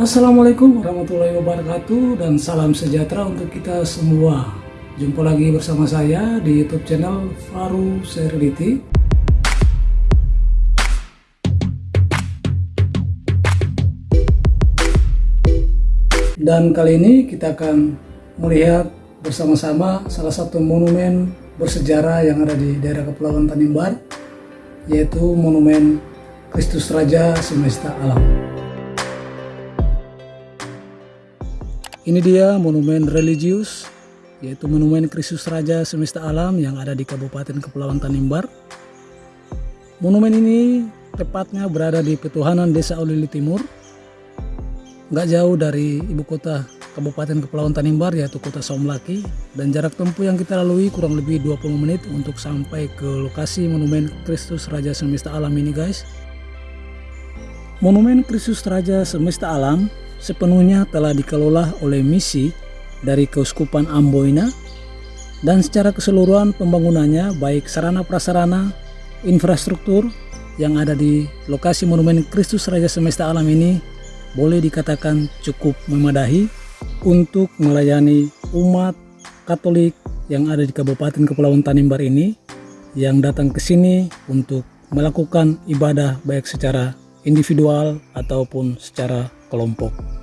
Assalamualaikum warahmatullahi wabarakatuh dan salam sejahtera untuk kita semua. Jumpa lagi bersama saya di YouTube channel Faru Serility. Dan kali ini kita akan melihat bersama-sama salah satu monumen bersejarah yang ada di daerah Kepulauan Tanimbar yaitu Monumen Kristus Raja Semesta Alam. Ini dia monumen religius, yaitu Monumen Kristus Raja Semesta Alam yang ada di Kabupaten Kepulauan Tanimbar. Monumen ini tepatnya berada di Petuhanan Desa Olili Timur, nggak jauh dari ibu kota Kabupaten Kepulauan Tanimbar yaitu kota Somlaki dan jarak tempuh yang kita lalui kurang lebih 20 menit untuk sampai ke lokasi Monumen Kristus Raja Semesta Alam ini guys. Monumen Kristus Raja Semesta Alam sepenuhnya telah dikelola oleh misi dari Keuskupan Amboina dan secara keseluruhan pembangunannya baik sarana prasarana, infrastruktur yang ada di lokasi Monumen Kristus Raja Semesta Alam ini boleh dikatakan cukup memadahi untuk melayani umat Katolik yang ada di Kabupaten Kepulauan Tanimbar ini yang datang ke sini untuk melakukan ibadah baik secara individual ataupun secara kelompok.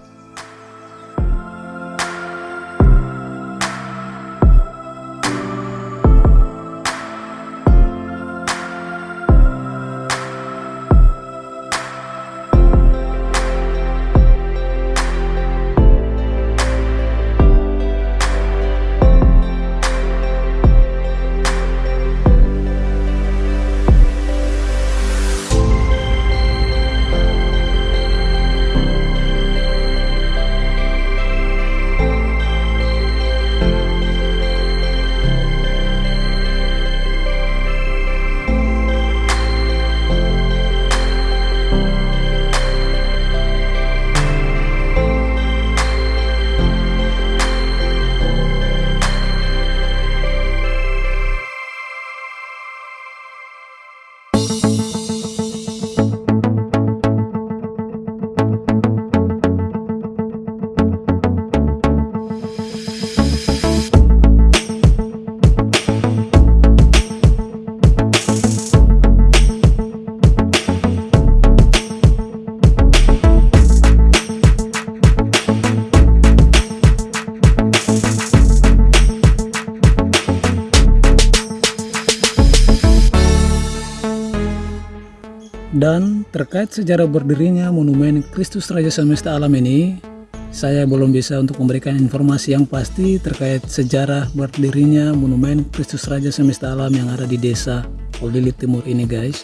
Dan terkait sejarah berdirinya Monumen Kristus Raja Semesta Alam ini, saya belum bisa untuk memberikan informasi yang pasti terkait sejarah berdirinya Monumen Kristus Raja Semesta Alam yang ada di desa Olili Timur ini guys.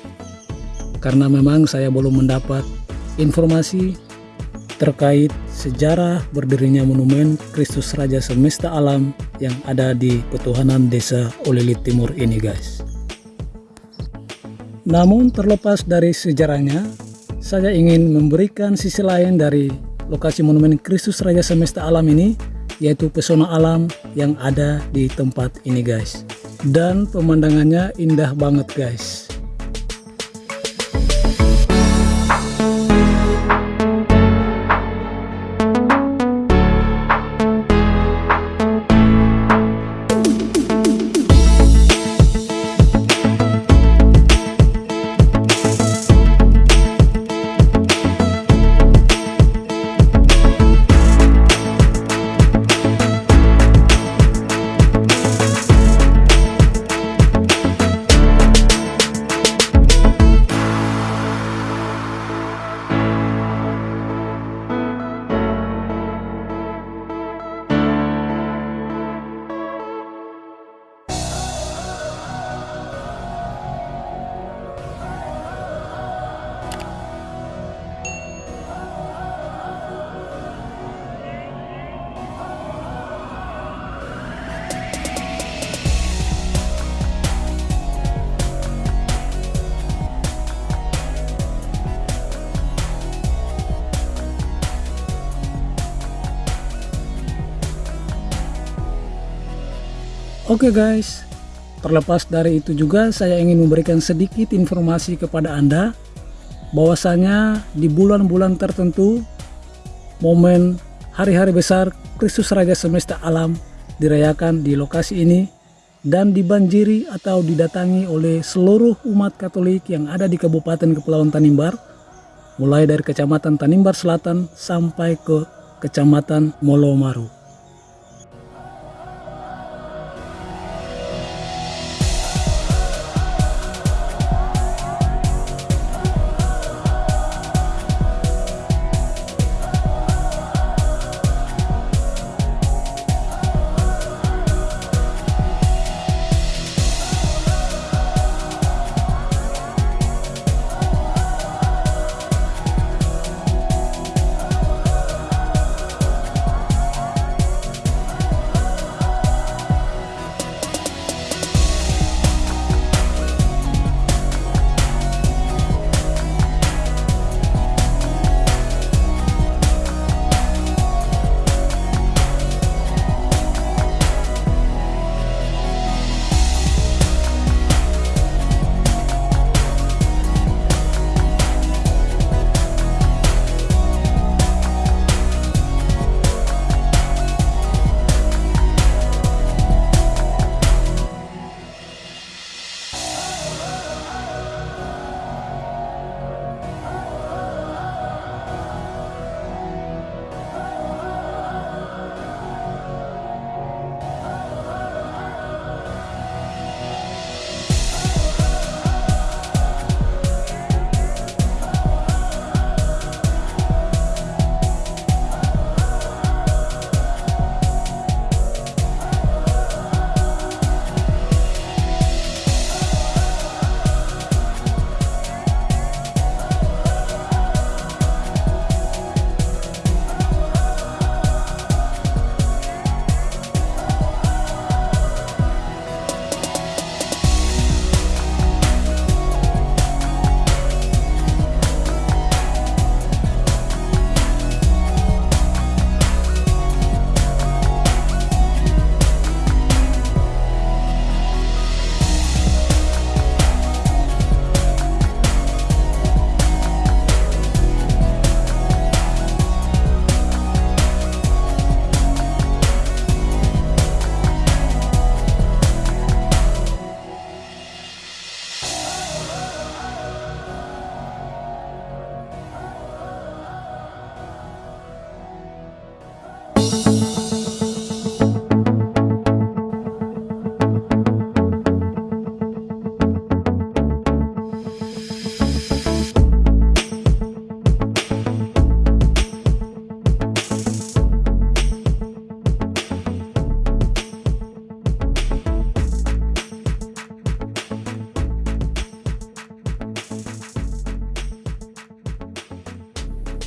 Karena memang saya belum mendapat informasi terkait sejarah berdirinya Monumen Kristus Raja Semesta Alam yang ada di Petuhanan Desa Olili Timur ini guys. Namun terlepas dari sejarahnya, saya ingin memberikan sisi lain dari lokasi Monumen Kristus Raja Semesta Alam ini, yaitu pesona alam yang ada di tempat ini guys. Dan pemandangannya indah banget guys. Oke okay guys, terlepas dari itu juga saya ingin memberikan sedikit informasi kepada Anda bahwasanya di bulan-bulan tertentu momen hari-hari besar Kristus Raja Semesta Alam dirayakan di lokasi ini dan dibanjiri atau didatangi oleh seluruh umat Katolik yang ada di Kabupaten Kepulauan Tanimbar, mulai dari Kecamatan Tanimbar Selatan sampai ke Kecamatan Molomaru.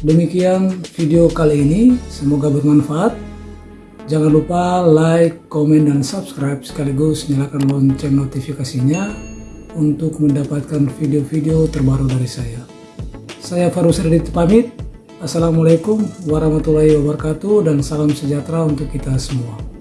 Demikian video kali ini, semoga bermanfaat. Jangan lupa like, komen, dan subscribe sekaligus nyalakan lonceng notifikasinya untuk mendapatkan video-video terbaru dari saya. Saya Farus Radit pamit. Assalamualaikum warahmatullahi wabarakatuh dan salam sejahtera untuk kita semua.